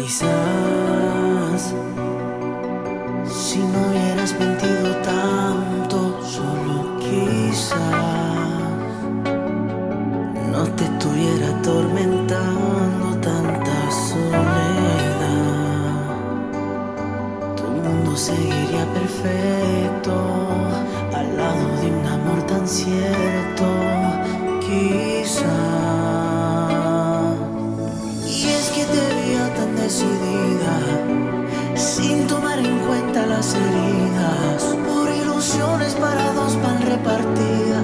Quizás si no hubieras mentido tanto, solo quizás no te estuviera atormentando tanta soledad. Tu mundo seguiría perfecto al lado de un amor tan cierto, quizás. sin tomar en cuenta las heridas, por ilusiones para dos pan repartida.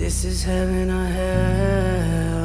This is heaven or hell.